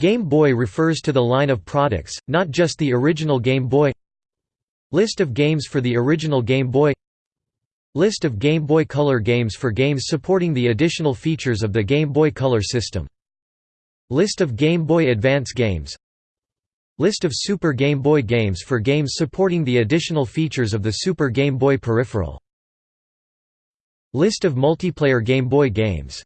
Game Boy refers to the line of products, not just the original Game Boy. List of games for the original Game Boy. List of Game Boy Color games for games supporting the additional features of the Game Boy Color system. List of Game Boy Advance games. List of Super Game Boy games for games supporting the additional features of the Super Game Boy peripheral. List of multiplayer Game Boy games.